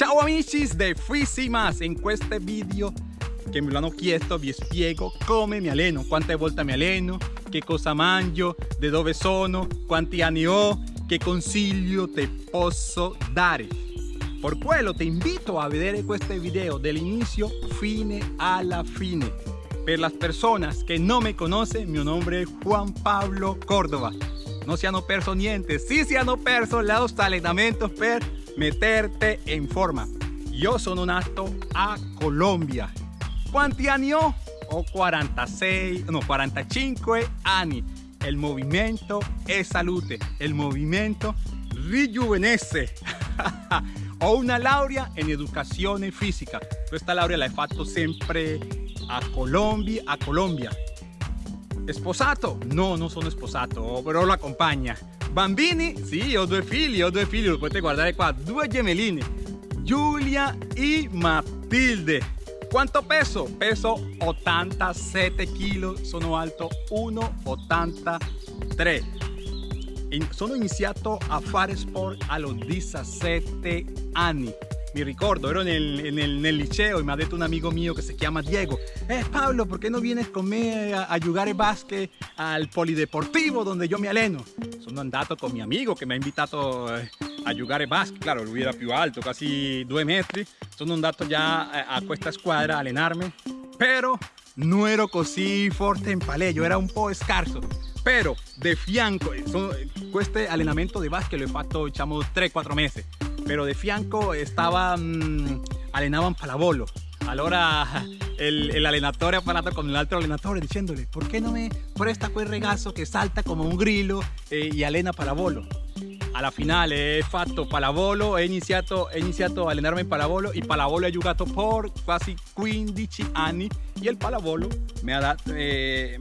Ciao amici de Fisimas, in questo video che me lo hanno chiesto vi spiego come mi alleno, quante volte mi alleno, che cosa mangio, da dove sono, quanti anni ho, che consiglio ti posso dare. Per quello ti invito a vedere questo video dall'inizio fine alla fine. Per las personas que no me conocen, mi nombre es Juan Pablo Córdoba. No se hanno perso niente, sí se hanno perso los allenamientos per meterte in forma. Io sono nato a Colombia. Quanti anni ho? Ho 46, no 45 anni. Il movimento è salute, il movimento rijuvenece. ho una laurea in educazione fisica. Questa laurea l'hai fatto sempre a Colombia, a Colombia. Sposato? No, non sono sposato, però lo accompagna. Bambini? Sì, ho due figli, ho due figli, lo potete guardare qua, due gemelline, Giulia e Matilde. Quanto peso? Peso 87 kg, sono alto 1,83. In, sono iniziato a fare sport allo 17 anni. Mi ricordo, ero nel, nel, nel, liceo e mi ha detto un amico mio che si chiama Diego. Eh Pablo, ¿por qué no vienes con me a, a giocare basket al polideportivo donde yo me alleno? Sono andato con mi amico che mi ha invitato eh, a giocare basket, claro, lui era più alto, quasi due metri Sono andato già a, a questa squadra a allenarmi Però non ero così forte in palleggio, era un po' scarso però de fianco, questo allenamento di basket l'ho fatto diciamo 3-4 mesi pero de fianco estaba mmm, allenaban pallavolo allora el, el allenatore ha parlato con l'altro allenatore dicendole perché non mi presta quel ragazzo che salta come un grillo e, e allena pallavolo alla finale he fatto pallavolo he iniziato, he iniziato a allenarmi in pallavolo e pallavolo ho giocato per quasi 15 anni e il pallavolo mi ha eh,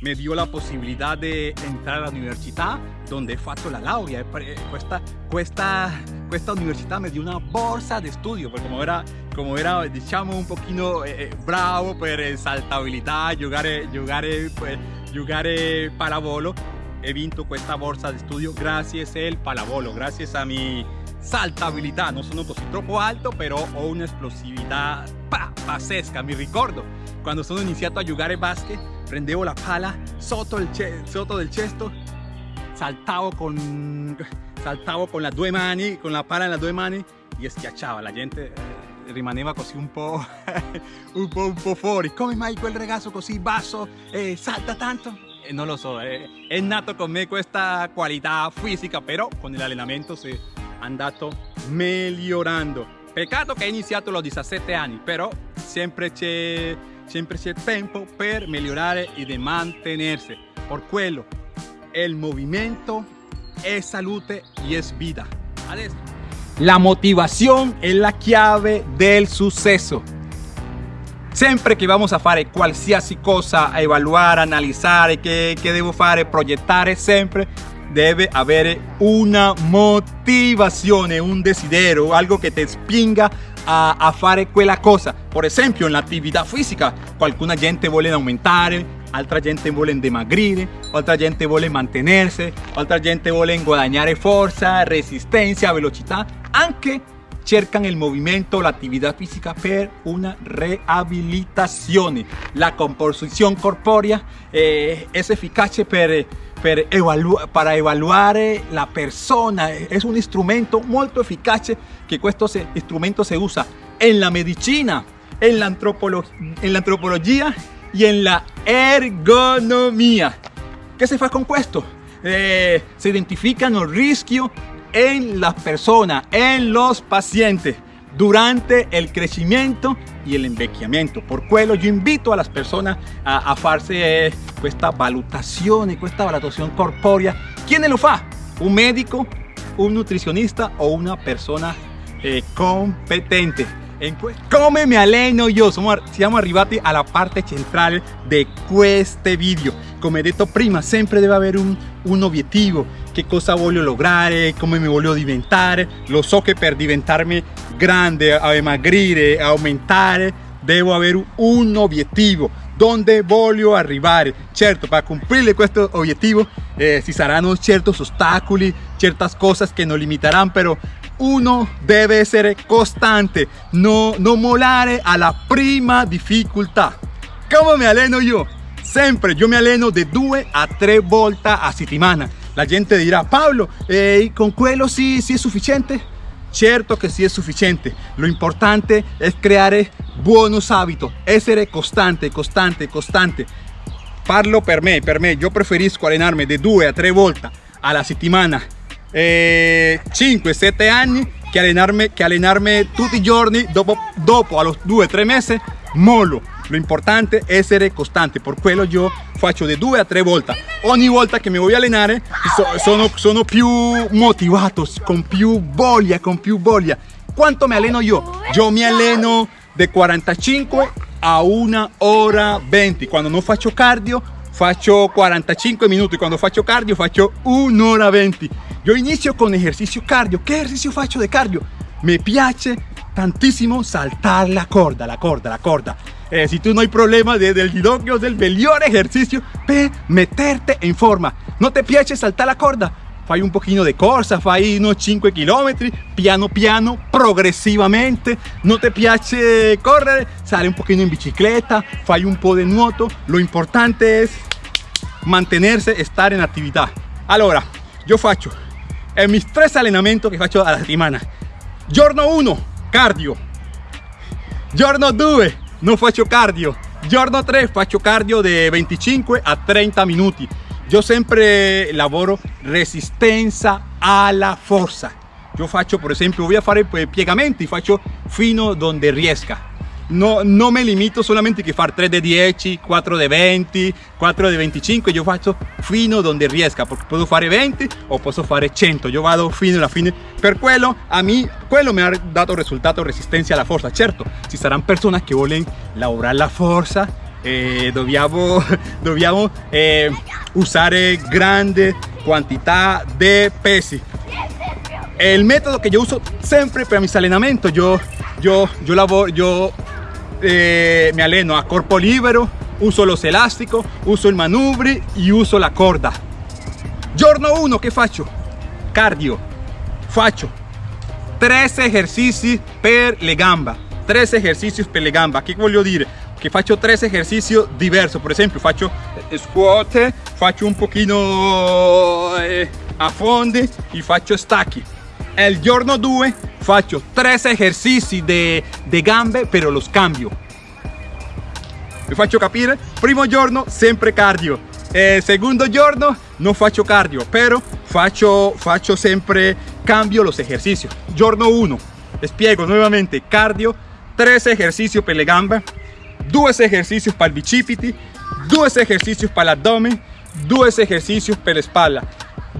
me dio la posibilidad de entrar a la universidad donde he fatto la laurea. Questa, questa, questa università mi dio una borsa di studio, perché come era, come era diciamo un pochino eh, bravo per saltabilità, giocare, giocare, pues, giocare pallavolo, he vinto questa borsa di studio grazie al pallavolo, grazie a mi saltabilità. Non sono così troppo alto, però ho un'esplosività pazzesca. Mi ricordo quando sono iniziato a giocare basket prendevo la pala sotto, il sotto del cesto, saltavo con, saltavo con le due mani, con la pala nelle due mani e schiacciava, la gente eh, rimaneva un po', un po', un po' fuori. Come mai quel ragazzo così basso eh, salta tanto? Eh, lo so, eh, è nato con me questa qualità fisica, però con l'allenamento si è andato migliorando. Peccato che è iniziato a 17 anni, però sempre c'è tempo per migliorare e di mantenerse. Por quello, el movimiento es salute y es vida. La motivación es la chiave del successo. Sempre che vamos a fare qualsiasi cosa, a evaluare, analizzare che, che devo fare, progettare, sempre deve una motivazione, un desiderio, algo che ti spinga a, a fare quella cosa. Per esempio, nell'attività fisica, qualcuna gente vuole aumentare, altra gente vuole dimagrire, altra gente vuole mantenersi, altra gente vuole guadagnare forza, resistenza, velocità, anche cercan il movimento, l'attività fisica per una riabilitazione. La composizione corporea eh, è efficace per per evalu para evaluar la persona. Es un instrumento muy eficaz que questo instrumento se usa en la medicina, en la, en la antropología y en la ergonomía. ¿Qué se fa con esto? Eh, se identifican los riesgos en las personas, en los pacientes durante el crecimiento y el envecchiamento. Por quello yo invito a las personas a, farse eh, questa valutazione, questa valutazione corporea. ¿Quién lo fa? Un medico, un nutrizionista o una persona eh, competente. Come mi alleno io? Siamo, arrivati alla parte centrale di questo video. Come detto prima, sempre deve avere un, un obiettivo. Che cosa voglio lograre, come mi voglio diventare. Lo so che per diventarmi grande, a dimagrire, a aumentare, devo avere un obiettivo. Dove voglio arrivare? Certo, per cumplir questo obiettivo eh, ci saranno certi ostacoli, certe cose che non limiteranno, però uno deve essere costante, no, non molare alla prima difficoltà. Come mi alleno io? Sempre, io mi alleno di due a tre volte a settimana. La gente dirà, Paolo, eh, con quello sì, sì è sufficiente? Certo che sì è sufficiente, lo importante è creare buonos hábitos, essere costante, costante, costante. Parlo per me, per me, io preferisco allenarmi di due a tre volte alla settimana, eh, 5-7 anni, che allenarmi, che allenarmi tutti i giorni, dopo, dopo a los 2-3 mesi, mollo. Lo importante è essere costante, per quello io faccio di due a tre volte. Ogni volta che mi voglio allenare sono, sono più motivato, con più voglia, con più voglia. Quanto mi alleno io? Io mi alleno di 45 a 1 ora 20. Quando non faccio cardio faccio 45 minuti, quando faccio cardio faccio 1 ora 20. Io inizio con esercizio cardio. Che esercizio faccio di cardio? Mi piace tantissimo saltar la corda, la corda, la corda. Eh, si tú no hay problema de, del ginocchio, del mejor ejercicio per meterte en forma. No te piace saltar la corda, fai un pochino de corsa, fai unos 5 km, piano piano, progressivamente. No te piace correre, sale un pochino in bicicletta, fai un po' de nuoto. Lo importante es mantenerse, estar en actividad. Allora, yo faccio en mis tres allenamenti che faccio alla settimana. Giorno 1, cardio. Giorno 2, non faccio cardio. Giorno 3 faccio cardio di 25 a 30 minuti. Io sempre lavoro resistenza alla forza. Io faccio per esempio, voy a fare piegamenti, faccio fino donde riesca no, no me limito solamente a fare 3 de 10, 4 de 20, 4 de 25, io faccio fino donde riesca, perché posso fare 20 o posso fare 100, io vado fino alla fine. Per quello, a me, quello mi ha dato risultato resistenza alla forza. Certo, ci saranno persone che vogliono lavorare la forza eh, dobbiamo, dobbiamo eh, usare grande quantità di pesi. Il metodo che io uso sempre per mis allenamento, io, io, io lavoro, io eh, me alleno a corpo libero, uso los elásticos, uso il manubri e uso la corda. Giorno 1 che faccio? Cardio. Faccio 3 esercizi per le gambe. 3 esercizi per le gambe. Che voglio dire? Che faccio 3 esercizi diversi. Per esempio faccio squat, faccio un pochino eh, a fondi e faccio stacchi. El giorno 2 faccio 3 esercizi di gambe, però los cambio. Vi faccio capire? Primo giorno sempre cardio, eh, secondo giorno non faccio cardio, però faccio, faccio sempre cambio los ejercicios. Giorno 1, spiego nuovamente cardio, 3 esercizi per le gambe, 2 esercizi per i bicipiti, 2 esercizi per l'addome, 2 esercizi per la spalla.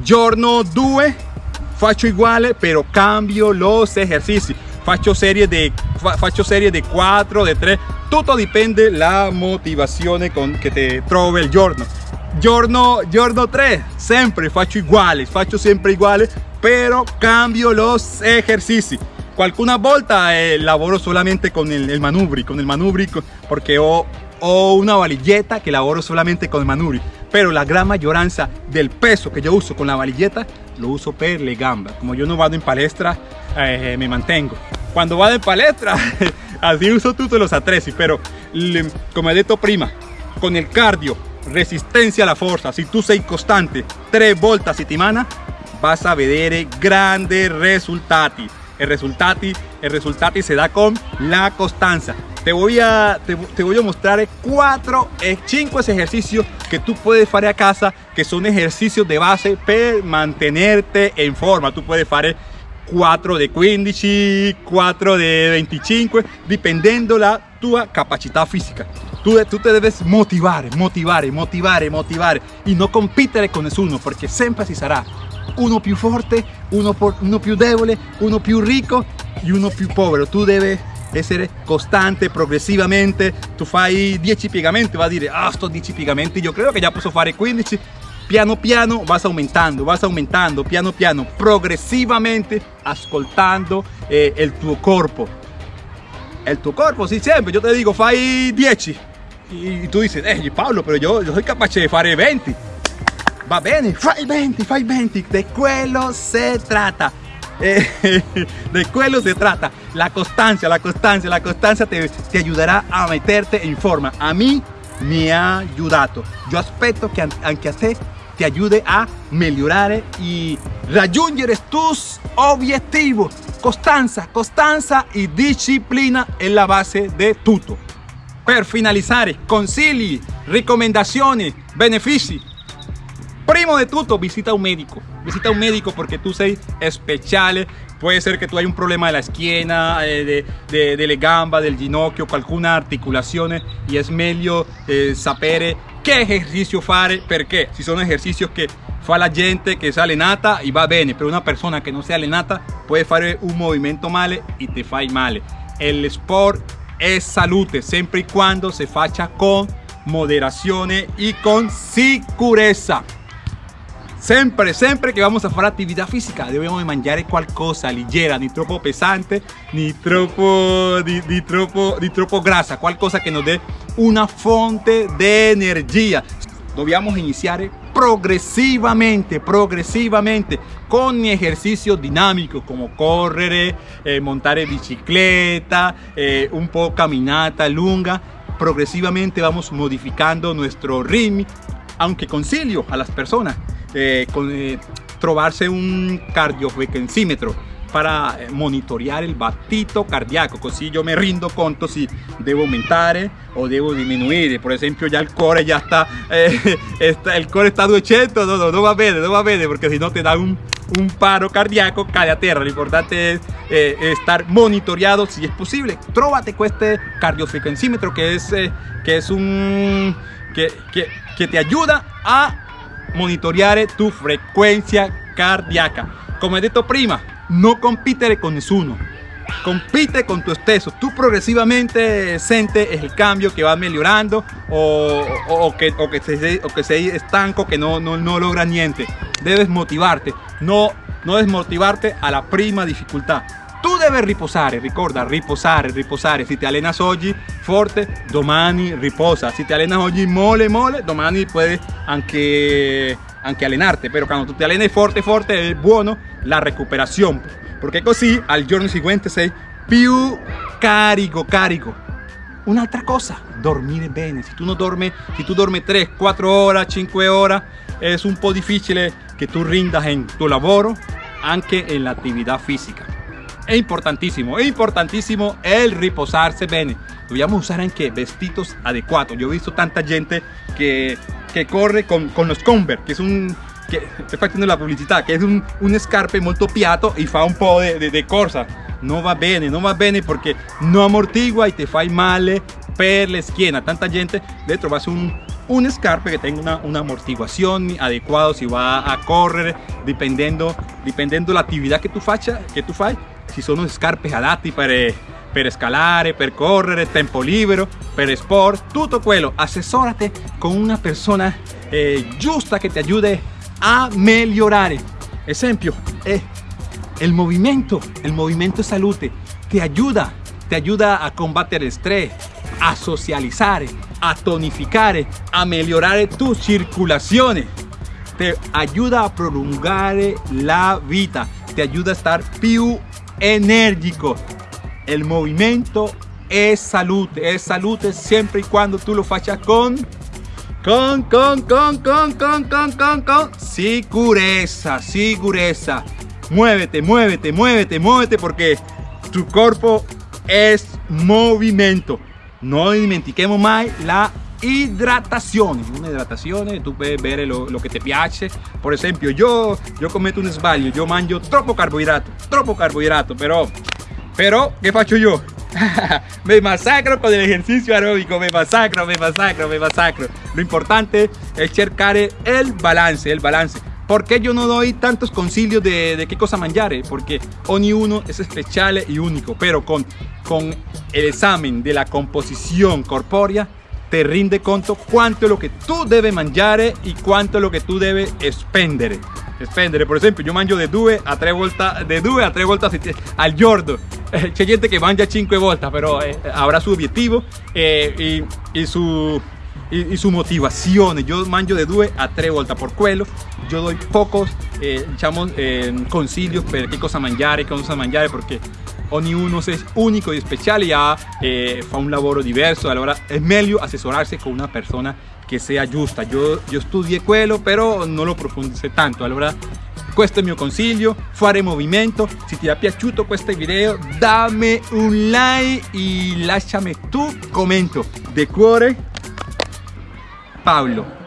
Giorno 2 faccio uguale però cambio los ejercicios. Faccio serie di faccio serie di 4 di 3 tutto dipende la motivazione con che te trovi il giorno. Giorno giorno 3 sempre faccio uguale faccio sempre uguale però cambio los ejercicios. Qualcuna volta eh, solamente con il, il manubri con il manubri perché ho, ho una valigetta che lavoro solamente con il manubri pero la gran mayoranza del peso que yo uso con la valilleta lo uso per le gambe como yo no vado en palestra eh, me mantengo. Cuando vado en palestra así uso todos los attrezzi pero como he dicho prima con el cardio resistencia a la fuerza si tú sei constante tres a settimana vas a vedere grandes resultati el resultati el resultati se da con la constancia te voy a te, voy a mostrar cuatro e cinco ejercicios que tú puedes hacer a casa que son ejercicios de base para mantenerte en forma. Tú puedes hacer 4 de 15 4 de 25 dependiendo la tu capacidad física. Tú, tú te debes motivar motivar motivar motivar y no competir con nessuno porque siempre si será. Uno più forte uno, por, uno più debole uno più ricco y uno più povero. Tú debes essere costante progressivamente tu fai 10 piegamenti va a dire ah sto 10 piegamenti io credo che già posso fare 15 piano piano vas aumentando vas aumentando piano piano progressivamente ascoltando eh, il tuo corpo il tuo corpo sì sempre io te dico fai 10 e tu dici eh Paolo però io, io sono capace di fare 20 va bene fai 20 fai 20 di quello si tratta eh, de quello se trata. La constancia, la constancia, la constancia te, te ayudará a meterte en forma. A mí me ha ayudato. Yo aspetto che anche a te ti ayude a migliorare e raggiungere tus obiettivi. Costanza, costanza e disciplina è la base di tutto. Per finalizzare, consigli, raccomandazioni, benefici. Primo de tutto, visita un médico. Visita un médico porque tú sei speciale. Puede ser que tú hay un problema de la esquina, eh, de, de, delle gamba, del ginocchio, alguna articulación y es meglio eh, che ejercicio fare, perché si sono ejercicios che fa la gente che sa allenata e va bene, pero una persona che non si allenata puede fare un movimento male e te fai male. El sport es salute, sempre y cuando se faccia con moderazione e con sicurezza. Sempre, sempre che vamos a fare attività fisica dobbiamo mangiare qualcosa leggera, ni troppo pesante, ni troppo, di, di, troppo, di troppo grassa, qualcosa nos dé una fonte di energia. Dobbiamo iniziare progresivamente, progresivamente con ejercicios dinámicos como correr, eh, montar bicicleta, eh, un poco caminata lunga. Progresivamente vamos modificando nuestro ritmo, aunque concilio a las personas eh, con, eh, trovarse un cardiofrequencímetro para eh, monitorear el batito cardíaco. Così yo me rindo conto si debo aumentar o debo disminuir. Por ejemplo ya el core ya está, eh, está el core está 200 no, no, no va bene no va bene porque si no te da un, paro cardíaco cae a tierra. Lo importante es eh, estar monitoreado si es posible. Tróvate con este cardiofrequencímetro que es, eh, que es un que, que, que te ayuda a monitoreare tu frecuencia cardíaca. Como he dicho prima, no compite con nessuno. Compite con tu esteso. Tú progresivamente sientes el cambio que va mejorando o, o, que, o, que se, o que se estanco, que no, no, no logra niente. Debes motivarte, no, no desmotivarte a la prima dificultad. Tu devi riposare, ricorda, riposare, riposare. Se ti allenas oggi forte, domani riposa. Se ti allenas oggi mole, mole, domani puedes anche, anche allenarte. Pero cuando tu ti alleni forte, forte, è buono la recuperazione. Perché così al giorno seguente sei più carico, carico. Un'altra cosa, dormire bene. Se tu non dormi, se tu dormi 3, 4 ore, 5 ore, è un po' difficile che tu rindas en tu lavoro, anche en la attività fisica. Es importantísimo, es importantísimo el reposarse bene. Dobbiamo usar anche vestidos adecuados. Yo he visto tanta gente que, que corre con, con los Converse, que es un che sto facendo la pubblicità che è un, un scarpe molto piatto e fa un po' di, corsa non va bene non va bene perché non amortigua e ti fai male per la schiena tanta gente deve trovarsi un, un scarpe que tenga una, una, amortiguación adecuada si va a correr dependiendo dependiendo la actividad que tú faccia que tú fai si sono scarpe adatti per, per scalare, per correre, tempo libero, per sport, tutto quello. Assessorate con una persona eh, giusta che ti aiuti a migliorare. Esempio, eh, el movimiento, el movimiento es salute, te ayuda, te ayuda a combattere el estrés, a socializzare, a tonificare, a migliorare tu circolazione, te ayuda a prolungare la vita, te ayuda a estar più enérgico. El movimiento es salud, es salud siempre y cuando tú lo fachas con con, con, con, con, con, con, con, con Sigureza, sigureza. Muévete, muévete, muévete, muévete porque tu cuerpo es movimiento. No dimentiquemos más la hidratación una hidratación tú puedes ver lo, lo, que te piace por ejemplo yo yo cometo un sbaglio yo mangio troppo carbohidrato troppo carbohidrato pero pero ¿qué faccio yo? me masacro con el ejercicio aeróbico me masacro me masacro me masacro lo importante es cercar el balance el balance porque yo no doy tantos concilios de, de qué cosa mangiare? Porque ogni uno es especial y único, pero con, con el examen de la composición corpórea te rinde conto cuánto es lo que tú debes mangiare y cuánto es lo que tú debes spendere. Spendere, por ejemplo, yo mangio de 2 a 3 vueltas, de 2 a 3 vueltas al giorno. Eh, c'è gente che mangia 5 volte, però eh, avrà su obiettivo eh, y, su, e, su motivazione. Io mangio di due a tre volte per quello. Io do pocos eh, diciamo, eh, consigli per che cosa mangiare, cosa mangiare perché ognuno è unico e speciale ha, eh, fa un lavoro diverso. Allora è meglio assessorarsi con una persona che sia giusta. Io, io studié quello, però non lo approfondisco tanto. Allora questo è il mio consiglio, fare movimento. Se ti è piaciuto questo video dammi un like e lasciami tu commento. De cuore, Paolo.